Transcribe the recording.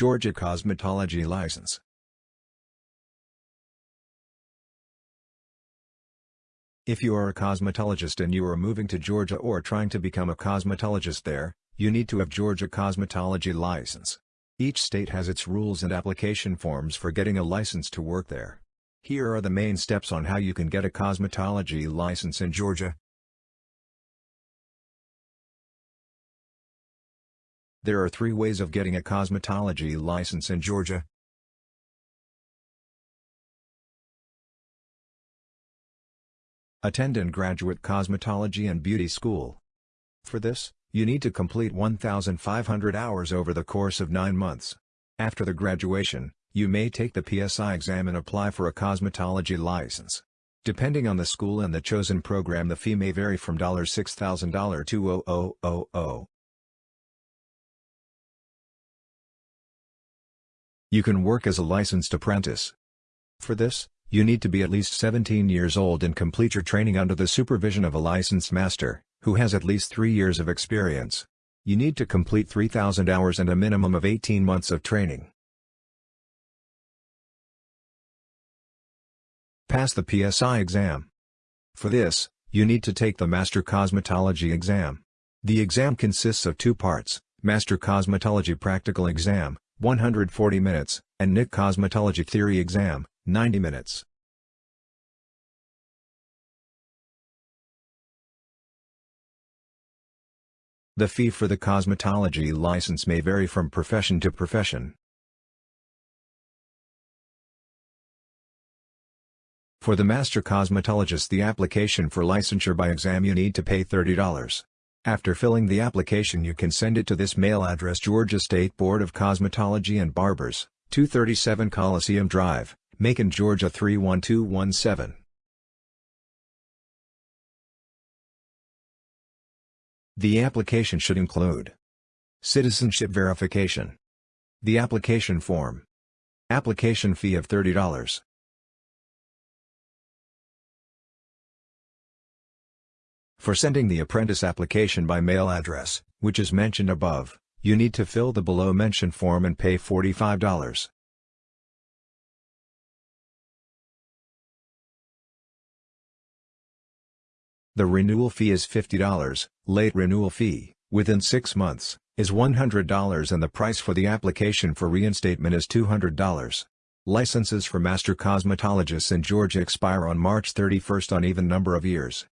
Georgia Cosmetology License If you are a cosmetologist and you are moving to Georgia or trying to become a cosmetologist there, you need to have Georgia Cosmetology License. Each state has its rules and application forms for getting a license to work there. Here are the main steps on how you can get a cosmetology license in Georgia. There are three ways of getting a cosmetology license in Georgia. Attend and graduate cosmetology and beauty school. For this, you need to complete 1,500 hours over the course of 9 months. After the graduation, you may take the PSI exam and apply for a cosmetology license. Depending on the school and the chosen program the fee may vary from $6,000 to $000. You can work as a licensed apprentice. For this, you need to be at least 17 years old and complete your training under the supervision of a licensed master, who has at least 3 years of experience. You need to complete 3,000 hours and a minimum of 18 months of training. Pass the PSI exam. For this, you need to take the Master Cosmetology exam. The exam consists of two parts, Master Cosmetology Practical Exam, 140 minutes, and NIC Cosmetology Theory Exam, 90 minutes. The fee for the cosmetology license may vary from profession to profession. For the master cosmetologist the application for licensure by exam you need to pay $30. After filling the application you can send it to this mail address Georgia State Board of Cosmetology and Barbers, 237 Coliseum Drive, Macon, Georgia 31217. The application should include Citizenship verification The application form Application fee of $30 For sending the apprentice application by mail address, which is mentioned above, you need to fill the below-mentioned form and pay $45. The renewal fee is $50, late renewal fee, within 6 months, is $100 and the price for the application for reinstatement is $200. Licenses for master cosmetologists in Georgia expire on March 31 on even number of years.